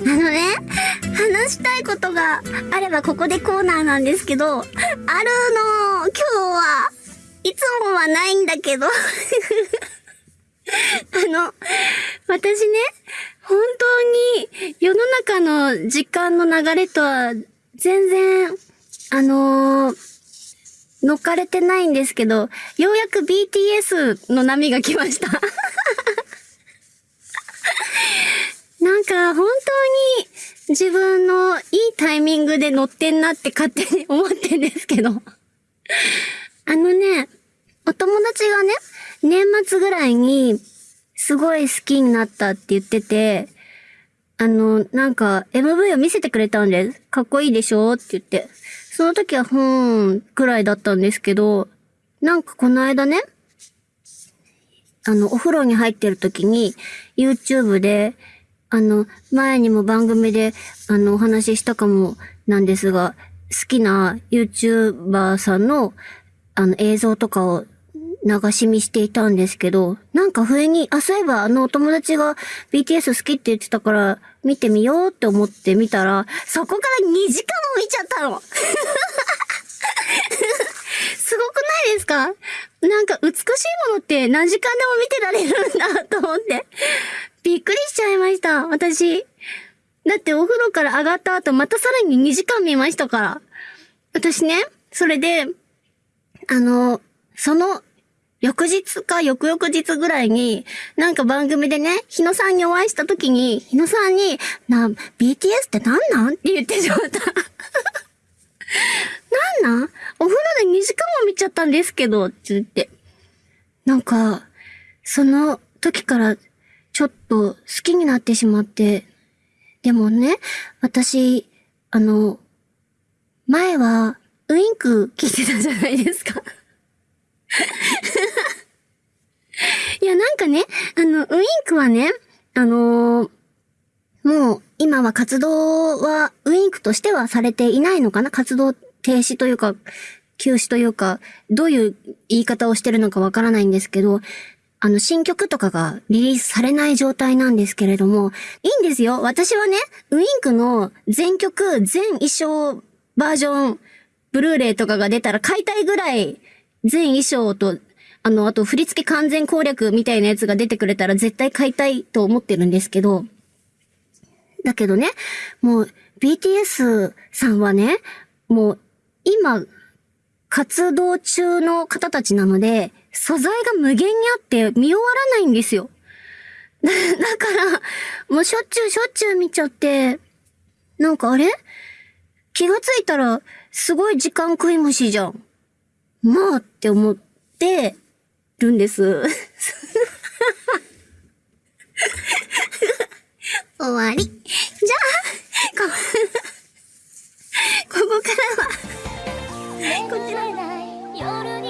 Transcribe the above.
あのね、話したいことがあればここでコーナーなんですけど、あるの、今日は、いつもはないんだけど、あの、私ね、本当に世の中の時間の流れとは全然、あのー、乗っかれてないんですけど、ようやく BTS の波が来ましたなんか本当に自分のいいタイミングで乗ってんなって勝手に思ってんですけど。あのね、お友達がね、年末ぐらいにすごい好きになったって言ってて、あの、なんか MV を見せてくれたんです。かっこいいでしょって言って。その時はふーんくらいだったんですけど、なんかこの間ね、あの、お風呂に入ってる時に YouTube であの、前にも番組で、あの、お話ししたかもなんですが、好きな YouTuber さんの、あの、映像とかを流し見していたんですけど、なんか不意に、あ、そういえばあのお友達が BTS 好きって言ってたから見てみようって思って見たら、そこから2時間も見ちゃったの すごくないですか？なんか美しいものって何時間でも見てられるんだと思って。た、私。だってお風呂から上がった後、またさらに2時間見ましたから。私ね、それで、あの、その、翌日か翌々日ぐらいに、なんか番組でね、日野さんにお会いした時に、日野さんに、な、BTS って何なん？って言ってしまった。なんなん？お風呂で2時間も見ちゃったんですけど、って言って。なんか、その時からちょっと好きになってしまって、でもね、私、あの、前はウインク聞いてたじゃないですか。いや、なんかね、あの、ウインクはね、あのー、もう、今は活動は、ウインクとしてはされていないのかな。活動停止というか、休止というか、どういう言い方をしてるのかわからないんですけど、あの、新曲とかがリリースされない状態なんですけれども、いいんですよ。私はね、ウインクの全曲、全衣装バージョン、ブルーレイとかが出たら買いたいぐらい、全衣装と、あの、あと振り付け完全攻略みたいなやつが出てくれたら絶対買いたいと思ってるんですけど、だけどね、もう BTS さんはね、もう今、活動中の方たちなので、素材が無限にあって見終わらないんですよ。だから、もうしょっちゅうしょっちゅう見ちゃって、なんかあれ？気がついたら、すごい時間食い虫じゃん。まあって思ってるんです。終わり。夜に